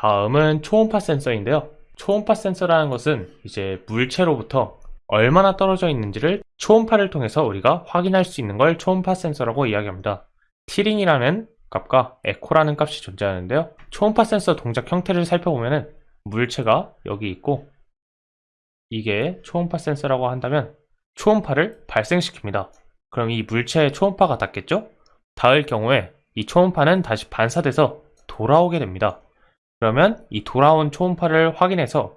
다음은 초음파 센서인데요. 초음파 센서라는 것은 이제 물체로부터 얼마나 떨어져 있는지를 초음파를 통해서 우리가 확인할 수 있는 걸 초음파 센서라고 이야기합니다. 티링이라는 값과 에코라는 값이 존재하는데요. 초음파 센서 동작 형태를 살펴보면 물체가 여기 있고 이게 초음파 센서라고 한다면 초음파를 발생시킵니다. 그럼 이 물체에 초음파가 닿겠죠? 닿을 경우에 이 초음파는 다시 반사돼서 돌아오게 됩니다. 그러면 이 돌아온 초음파를 확인해서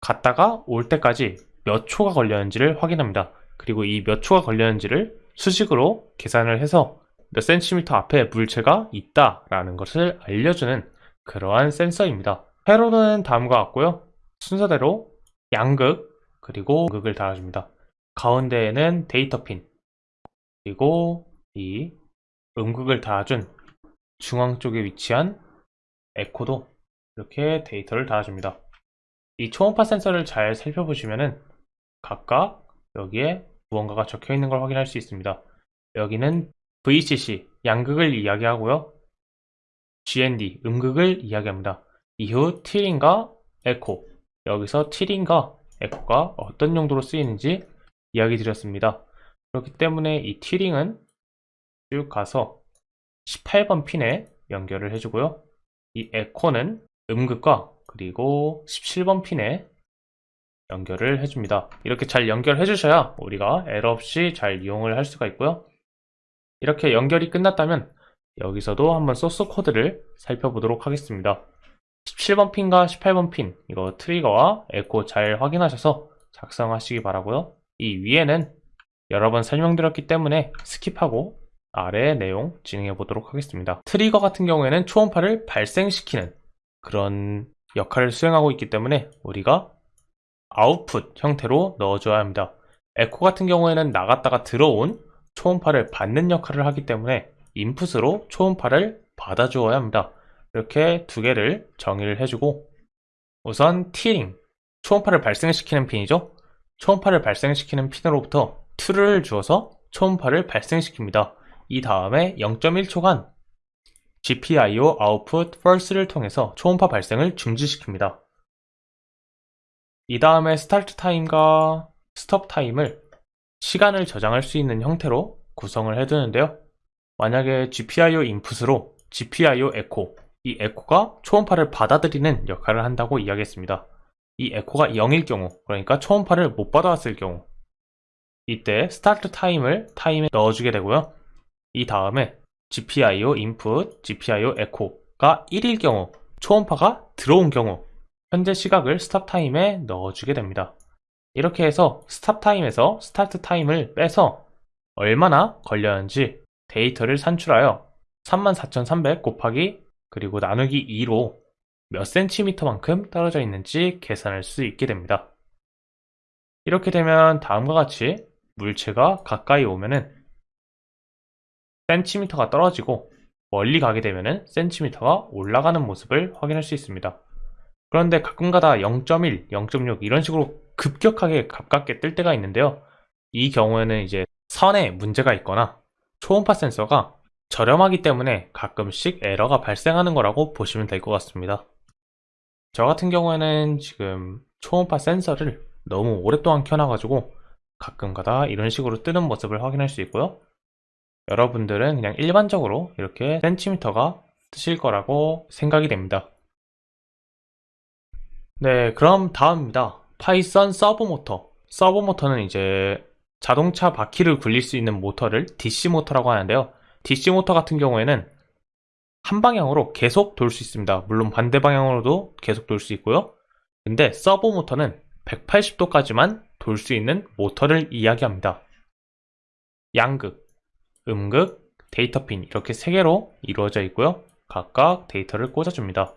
갔다가 올 때까지 몇 초가 걸렸는지를 확인합니다. 그리고 이 몇 초가 걸렸는지를 수식으로 계산을 해서 몇 센티미터 앞에 물체가 있다라는 것을 알려주는 그러한 센서입니다. 회로는 다음과 같고요. 순서대로 양극 그리고 음극을 달아줍니다. 가운데에는 데이터 핀 그리고 이 음극을 달아준 중앙 쪽에 위치한 에코도 이렇게 데이터를 달아줍니다. 이 초음파 센서를 잘 살펴보시면은 각각 여기에 무언가가 적혀 있는 걸 확인할 수 있습니다. 여기는 VCC 양극을 이야기하고요. GND 음극을 이야기합니다. 이후 티링과 에코 여기서 티링과 에코가 어떤 용도로 쓰이는지 이야기 드렸습니다. 그렇기 때문에 이 티링은 쭉 가서 18번 핀에 연결을 해주고요. 이 에코는 음극과 그리고 17번 핀에 연결을 해줍니다. 이렇게 잘 연결해 주셔야 우리가 에러 없이 잘 이용을 할 수가 있고요. 이렇게 연결이 끝났다면 여기서도 한번 소스 코드를 살펴보도록 하겠습니다. 17번 핀과 18번 핀 이거 트리거와 에코 잘 확인하셔서 작성하시기 바라고요. 이 위에는 여러 번 설명드렸기 때문에 skip하고 아래 내용 진행해 보도록 하겠습니다. 트리거 같은 경우에는 초음파를 발생시키는 그런 역할을 수행하고 있기 때문에 우리가 아웃풋 형태로 넣어줘야 합니다. 에코 같은 경우에는 나갔다가 들어온 초음파를 받는 역할을 하기 때문에 인풋으로 초음파를 받아주어야 합니다. 이렇게 두 개를 정의를 해주고 우선 트리거, 초음파를 발생시키는 핀이죠. 초음파를 발생시키는 핀으로부터 true를 주어서 초음파를 발생시킵니다. 이 다음에 0.1초간 GPIO output false를 통해서 초음파 발생을 중지시킵니다. 이 다음에 start time과 stop time을 시간을 저장할 수 있는 형태로 구성을 해두는데요. 만약에 GPIO 인풋으로 GPIO 에코, 이 에코가 초음파를 받아들이는 역할을 한다고 이야기했습니다. 이 에코가 0일 경우, 그러니까 초음파를 못 받아왔을 경우 이때 start time을 타임에 넣어주게 되고요. 이 다음에 GPIO 인풋, GPIO 에코가 1일 경우, 초음파가 들어온 경우 현재 시각을 stop time에 넣어주게 됩니다. 이렇게 해서 stop time에서 start time을 빼서 얼마나 걸렸는지 데이터를 산출하여 34,300 곱하기 그리고 나누기 2로 몇 센티미터만큼 떨어져 있는지 계산할 수 있게 됩니다. 이렇게 되면 다음과 같이 물체가 가까이 오면은 센티미터가 떨어지고 멀리 가게 되면은 센티미터가 올라가는 모습을 확인할 수 있습니다. 그런데 가끔가다 0.1, 0.6 이런 식으로 급격하게 가깝게 뜰 때가 있는데요. 이 경우에는 이제 선에 문제가 있거나 초음파 센서가 저렴하기 때문에 가끔씩 에러가 발생하는 거라고 보시면 될 것 같습니다. 저 같은 경우에는 지금 초음파 센서를 너무 오랫동안 켜놔가지고 가끔가다 이런 식으로 뜨는 모습을 확인할 수 있고요. 여러분들은 그냥 일반적으로 이렇게 센티미터가 뜨실 거라고 생각이 됩니다. 네, 그럼 다음입니다. Python 서브 모터. 서브 모터는 이제 자동차 바퀴를 굴릴 수 있는 모터를 DC 모터라고 하는데요. DC 모터 같은 경우에는 한 방향으로 계속 돌 수 있습니다. 물론 반대 방향으로도 계속 돌 수 있고요. 근데 서브 모터는 180도까지만 돌 수 있는 모터를 이야기합니다. 양극, 음극, 데이터 핀 이렇게 세 개로 이루어져 있고요. 각각 데이터를 꽂아줍니다.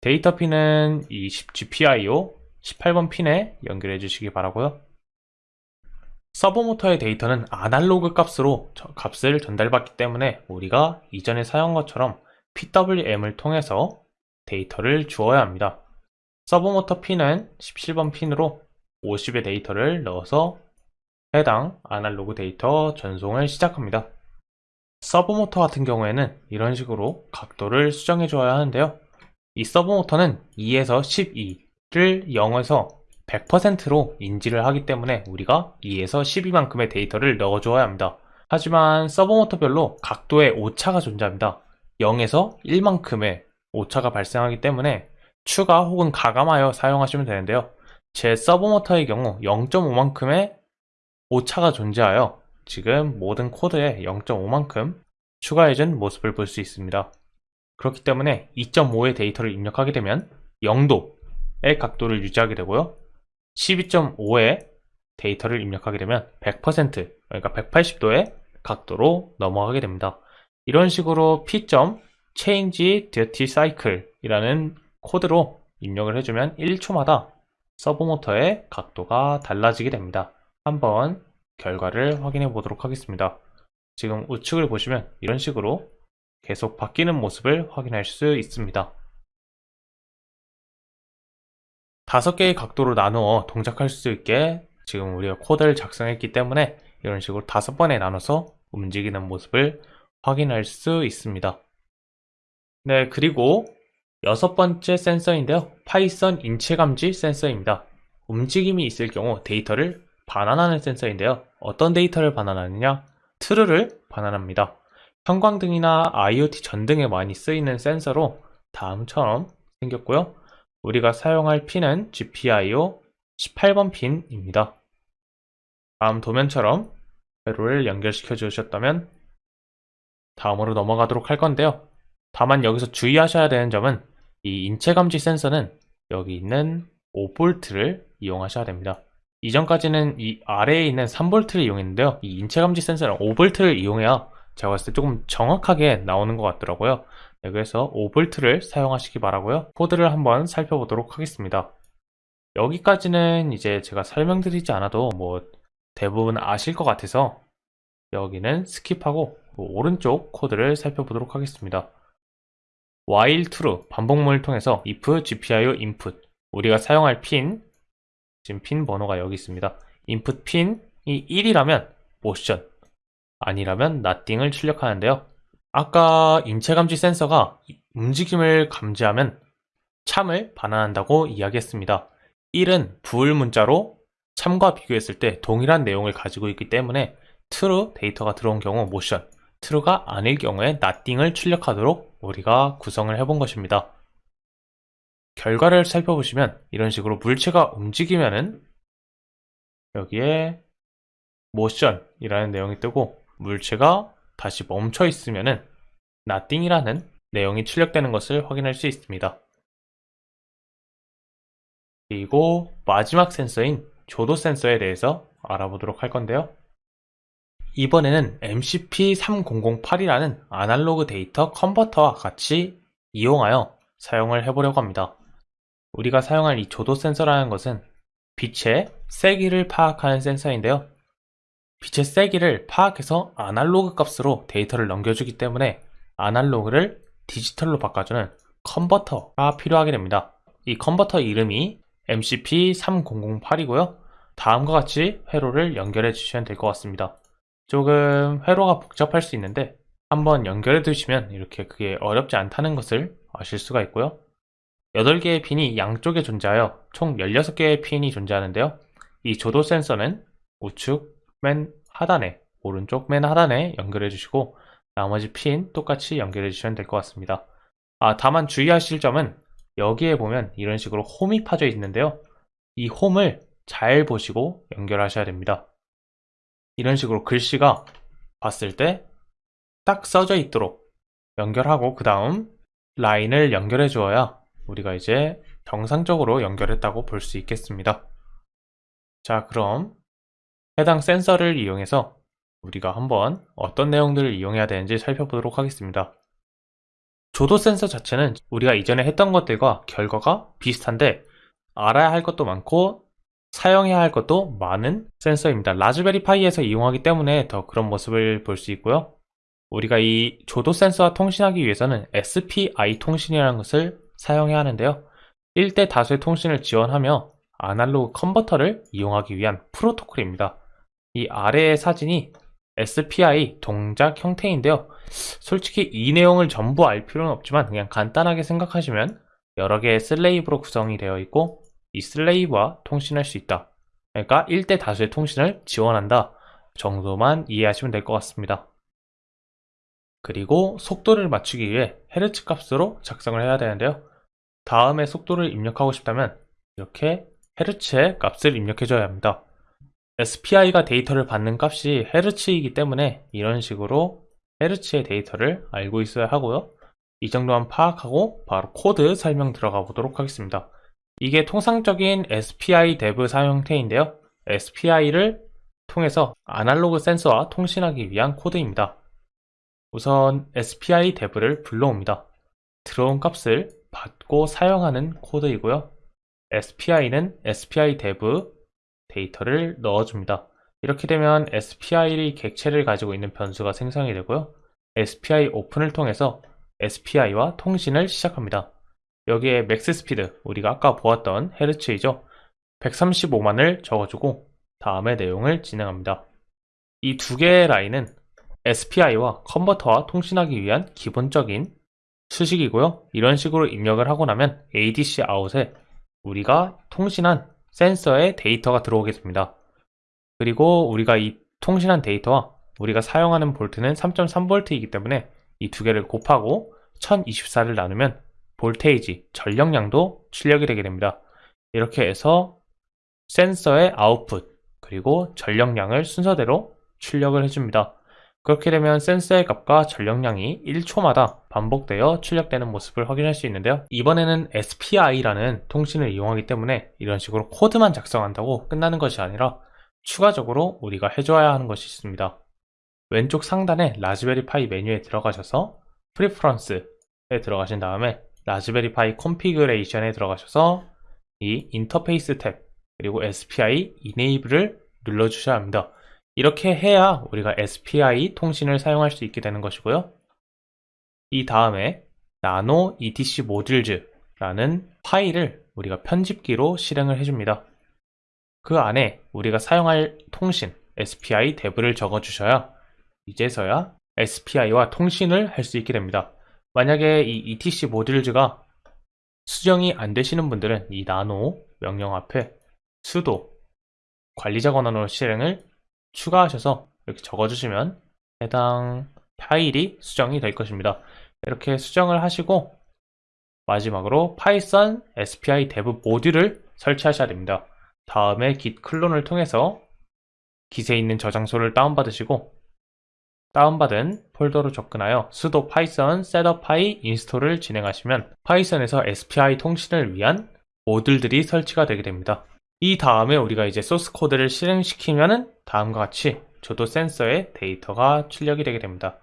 데이터 핀은 이 GPIO 18번 핀에 연결해 주시기 바라고요. 서버모터의 데이터는 아날로그 값으로 값을 전달받기 때문에 우리가 이전에 사용한 것처럼 PWM을 통해서 데이터를 주어야 합니다. 서버모터 핀은 17번 핀으로 50의 데이터를 넣어서 해당 아날로그 데이터 전송을 시작합니다. 서브 모터 같은 경우에는 이런 식으로 각도를 수정해 줘야 하는데요. 이 서브 모터는 2에서 12를 0에서 100%로 인지를 하기 때문에 우리가 2에서 12만큼의 데이터를 넣어 줘야 합니다. 하지만 서브 모터별로 각도의 오차가 존재합니다. 0에서 1만큼의 오차가 발생하기 때문에 추가 혹은 가감하여 사용하시면 되는데요. 제 서브 모터의 경우 0.5만큼의 오차가 존재하여 지금 모든 코드에 0.5만큼 추가해준 모습을 볼 수 있습니다. 그렇기 때문에 2.5의 데이터를 입력하게 되면 0도의 각도를 유지하게 되고요. 12.5의 데이터를 입력하게 되면 100% 그러니까 180도의 각도로 넘어가게 됩니다. 이런 식으로 p. change duty cycle 이라는 코드로 입력을 해주면 1초마다 서브 모터의 각도가 달라지게 됩니다. 한번 결과를 확인해 보도록 하겠습니다. 지금 우측을 보시면 이런 식으로 계속 바뀌는 모습을 확인할 수 있습니다. 다섯 개의 각도로 나누어 동작할 수 있게 지금 우리가 코드를 작성했기 때문에 이런 식으로 다섯 번에 나눠서 움직이는 모습을 확인할 수 있습니다. 네, 그리고 여섯 번째 센서인데요. Python 인체 감지 센서입니다. 움직임이 있을 경우 데이터를 반환하는 센서인데요. 어떤 데이터를 반환하느냐? true를 반환합니다. 형광등이나 IoT 전등에 많이 쓰이는 센서로 다음처럼 생겼고요. 우리가 사용할 핀은 GPIO 18번 핀입니다. 다음 도면처럼 회로를 연결시켜 주셨다면 다음으로 넘어가도록 할 건데요. 다만 여기서 주의하셔야 되는 점은 이 인체감지 센서는 여기 있는 5V를 이용하셔야 됩니다. 이전까지는 이 아래에 있는 3V를 이용했는데요. 이 인체감지 센서는 5V를 이용해야 제가 봤을 때 조금 정확하게 나오는 것 같더라고요. 네, 그래서 5V를 사용하시기 바라고요. 코드를 한번 살펴보도록 하겠습니다. 여기까지는 이제 제가 설명드리지 않아도 뭐 대부분 아실 것 같아서 여기는 skip하고 오른쪽 코드를 살펴보도록 하겠습니다. while true 반복문을 통해서 if gpio input 우리가 사용할 핀 지금 핀 번호가 여기 있습니다. input 핀이 1이라면 motion 아니라면 nothing을 출력하는데요. 아까 인체감지 센서가 움직임을 감지하면 참을 반환한다고 이야기했습니다. 1은 부을 문자로 참과 비교했을 때 동일한 내용을 가지고 있기 때문에 true 데이터가 들어온 경우 motion, true가 아닐 경우에 nothing을 출력하도록 우리가 구성을 해본 것입니다. 결과를 살펴보시면 이런 식으로 물체가 움직이면은 여기에 motion이라는 내용이 뜨고 물체가 다시 멈춰 있으면은 nothing이라는 내용이 출력되는 것을 확인할 수 있습니다. 그리고 마지막 센서인 조도 센서에 대해서 알아보도록 할 건데요. 이번에는 MCP3008이라는 아날로그 데이터 컨버터와 같이 이용하여 사용을 해보려고 합니다. 우리가 사용할 이 조도 센서라는 것은 빛의 세기를 파악하는 센서인데요. 빛의 세기를 파악해서 아날로그 값으로 데이터를 넘겨주기 때문에 아날로그를 디지털로 바꿔주는 컨버터가 필요하게 됩니다. 이 컨버터 이름이 MCP3008이고요. 다음과 같이 회로를 연결해 주시면 될 것 같습니다. 조금 회로가 복잡할 수 있는데 한번 연결해 두시면 이렇게 그게 어렵지 않다는 것을 아실 수가 있고요. 8개의 핀이 양쪽에 존재하여 총 16개의 핀이 존재하는데요. 이 조도 센서는 우측 맨 하단에 오른쪽 맨 하단에 연결해 주시고 나머지 핀 똑같이 연결해 주시면 될 것 같습니다. 아 다만 주의하실 점은 여기에 보면 이런 식으로 홈이 파져 있는데요. 이 홈을 잘 보시고 연결하셔야 됩니다. 이런 식으로 글씨가 봤을 때 딱 써져 있도록 연결하고 그 다음 라인을 연결해 주어야 우리가 이제 정상적으로 연결했다고 볼 수 있겠습니다. 자 그럼 해당 센서를 이용해서 우리가 한번 어떤 내용들을 이용해야 되는지 살펴보도록 하겠습니다. 조도 센서 자체는 우리가 이전에 했던 것들과 결과가 비슷한데 알아야 할 것도 많고 사용해야 할 것도 많은 센서입니다. 라즈베리 파이에서 이용하기 때문에 더 그런 모습을 볼 수 있고요. 우리가 이 조도 센서와 통신하기 위해서는 SPI 통신이라는 것을 사용해야 하는데요. 1대 다수의 통신을 지원하며 아날로그 컨버터를 이용하기 위한 프로토콜입니다. 이 아래의 사진이 SPI 동작 형태인데요. 솔직히 이 내용을 전부 알 필요는 없지만 그냥 간단하게 생각하시면 여러 개의 슬레이브로 구성이 되어 있고 이 슬레이브와 통신할 수 있다. 그러니까 1대 다수의 통신을 지원한다 정도만 이해하시면 될 것 같습니다. 그리고 속도를 맞추기 위해 헤르츠 값으로 작성을 해야 되는데요. 다음에 속도를 입력하고 싶다면 이렇게 헤르츠의 값을 입력해줘야 합니다. SPI가 데이터를 받는 값이 헤르츠이기 때문에 이런 식으로 헤르츠의 데이터를 알고 있어야 하고요. 이 정도만 파악하고 바로 코드 설명 들어가 보도록 하겠습니다. 이게 통상적인 SPI dev 사용 형태인데요. SPI를 통해서 아날로그 센서와 통신하기 위한 코드입니다. 우선 SPI dev를 불러옵니다. 들어온 값을 받고 사용하는 코드이고요. SPI는 SPI dev 데이터를 넣어줍니다. 이렇게 되면 SPI 객체를 가지고 있는 변수가 생성이 되고요. SPI open을 통해서 SPI와 통신을 시작합니다. 여기에 max speed, 우리가 아까 보았던 헤르츠이죠. 135만을 적어주고 다음에 내용을 진행합니다. 이 두 개의 라인은 SPI와 컨버터와 통신하기 위한 기본적인 수식이고요. 이런 식으로 입력을 하고 나면 ADC out에 우리가 통신한 센서의 데이터가 들어오게 됩니다. 그리고 우리가 이 통신한 데이터와 우리가 사용하는 볼트는 3.3V이기 때문에 이 두 개를 곱하고 1024를 나누면 voltage, 전력량도 출력이 되게 됩니다. 이렇게 해서 센서의 아웃풋, 그리고 전력량을 순서대로 출력을 해줍니다. 그렇게 되면 센서의 값과 전력량이 1초마다 반복되어 출력되는 모습을 확인할 수 있는데요. 이번에는 SPI라는 통신을 이용하기 때문에 이런 식으로 코드만 작성한다고 끝나는 것이 아니라 추가적으로 우리가 해줘야 하는 것이 있습니다. 왼쪽 상단에 라즈베리 파이 메뉴에 들어가셔서 preference에 들어가신 다음에 라즈베리 파이 configuration에 들어가셔서 이 인터페이스 탭 그리고 SPI Enable을 눌러주셔야 합니다. 이렇게 해야 우리가 SPI 통신을 사용할 수 있게 되는 것이고요. 이 다음에 nano etc modules.라는 파일을 우리가 편집기로 실행을 해줍니다. 그 안에 우리가 사용할 통신 SPI dev를 적어주셔야 이제서야 SPI와 통신을 할 수 있게 됩니다. 만약에 이 etc modules가 수정이 안 되시는 분들은 이 나노 명령 앞에 sudo 관리자 권한으로 실행을 추가하셔서 이렇게 적어주시면 해당 파일이 수정이 될 것입니다. 이렇게 수정을 하시고 마지막으로 파이썬 SPI dev 모듈을 설치하셔야 됩니다. 다음에 git 클론을 통해서 git에 있는 저장소를 다운받으시고 다운받은 폴더로 접근하여 sudo python setup install을 진행하시면 파이썬에서 SPI 통신을 위한 모듈들이 설치가 되게 됩니다. 이 다음에 우리가 이제 소스 코드를 실행시키면은 다음과 같이 조도 센서의 데이터가 출력이 되게 됩니다.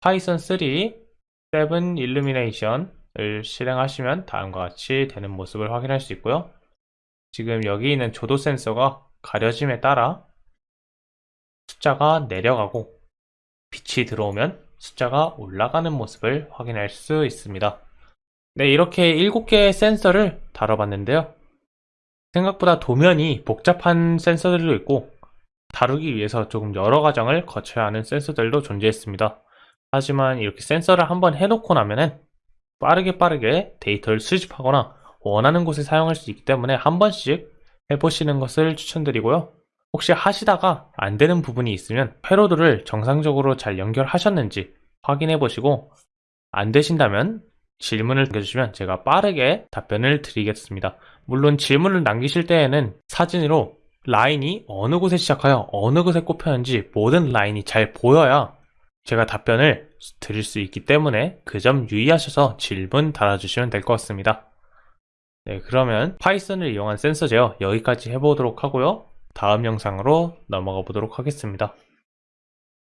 파이썬 3 7 illumination을 실행하시면 다음과 같이 되는 모습을 확인할 수 있고요. 지금 여기 있는 조도 센서가 가려짐에 따라 숫자가 내려가고 빛이 들어오면 숫자가 올라가는 모습을 확인할 수 있습니다. 네, 이렇게 7개의 센서를 다뤄봤는데요. 생각보다 도면이 복잡한 센서들도 있고 다루기 위해서 조금 여러 과정을 거쳐야 하는 센서들도 존재했습니다. 하지만 이렇게 센서를 한번 해놓고 나면은 빠르게 빠르게 데이터를 수집하거나 원하는 곳에 사용할 수 있기 때문에 한 번씩 해보시는 것을 추천드리고요. 혹시 하시다가 안 되는 부분이 있으면 회로드를 정상적으로 잘 연결하셨는지 확인해 보시고 안 되신다면 질문을 남겨주시면 제가 빠르게 답변을 드리겠습니다. 물론 질문을 남기실 때에는 사진으로 라인이 어느 곳에 시작하여 어느 곳에 꼽혔는지 모든 라인이 잘 보여야 제가 답변을 드릴 수 있기 때문에 그 점 유의하셔서 질문 달아주시면 될 것 같습니다. 네, 그러면 파이썬을 이용한 센서 제어 여기까지 해보도록 하고요. 다음 영상으로 넘어가 보도록 하겠습니다.